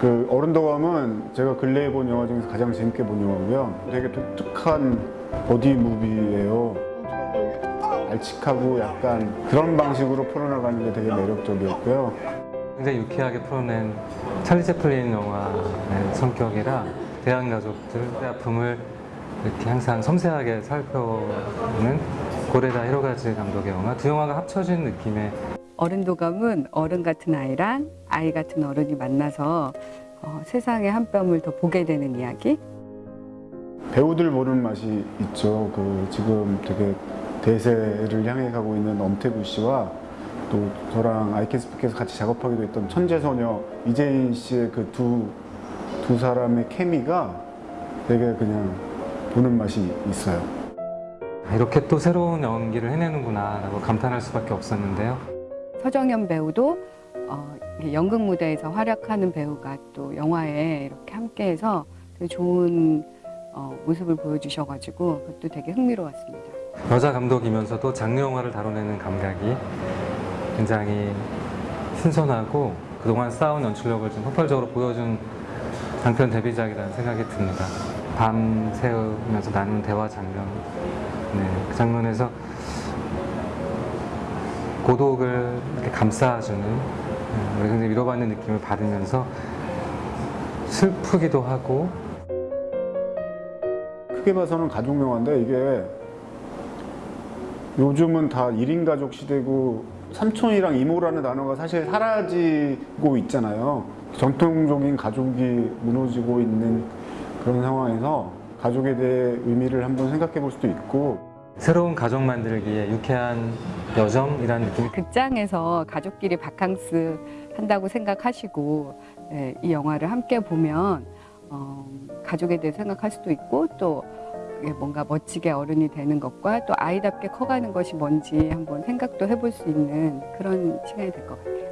그 어른도감은 제가 근래에 본 영화 중에서 가장 재밌게 본 영화고요. 되게 독특한 버디 무비예요. 알칙하고 약간 그런 방식으로 풀어나가는 게 되게 매력적이었고요. 굉장히 유쾌하게 풀어낸 찰리 채플린 영화의 성격이라 대한 가족들의 아픔을 이렇게 항상 섬세하게 살펴보는 고레다 히로가즈 감독의 영화 두 영화가 합쳐진 느낌의 어른도감은 어른 같은 아이랑 아이 같은 어른이 만나서 어, 세상의 한 뼘을 더 보게 되는 이야기. 배우들 보는 맛이 있죠. 그 지금 되게 대세를 향해 가고 있는 엄태구 씨와 또 저랑 아이캐스피께서 같이 작업하기도 했던 천재소녀 이재인 씨의 그 두 두 사람의 케미가 되게 그냥 보는 맛이 있어요. 아, 이렇게 또 새로운 연기를 해내는구나 라고 감탄할 수밖에 없었는데요. 서정현 배우도 어, 연극 무대에서 활약하는 배우가 또 영화에 이렇게 함께해서 되게 좋은 어, 모습을 보여주셔가지고 그것도 되게 흥미로웠습니다. 여자 감독이면서도 장르 영화를 다뤄내는 감각이 굉장히 신선하고 그동안 쌓아온 연출력을 좀 폭발적으로 보여준 장편 데뷔작이라는 생각이 듭니다. 밤 새우면서 나눈 대화 장면, 네, 그 장면에서 고독을 이렇게 감싸주는 네, 우리 굉장히 위로받는 느낌을 받으면서 슬프기도 하고 크게 봐서는 가족 영화인데 이게 요즘은 다 1인 가족 시대고 삼촌이랑 이모라는 단어가 사실 사라지고 있잖아요. 전통적인 가족이 무너지고 있는 그런 상황에서 가족에 대해 의미를 한번 생각해 볼 수도 있고 새로운 가족 만들기에 유쾌한 여정이라는 느낌이 극장에서 가족끼리 바캉스 한다고 생각하시고 예, 이 영화를 함께 보면 어, 가족에 대해 생각할 수도 있고 또 뭔가 멋지게 어른이 되는 것과 또 아이답게 커가는 것이 뭔지 한번 생각도 해볼 수 있는 그런 시간이 될 것 같아요.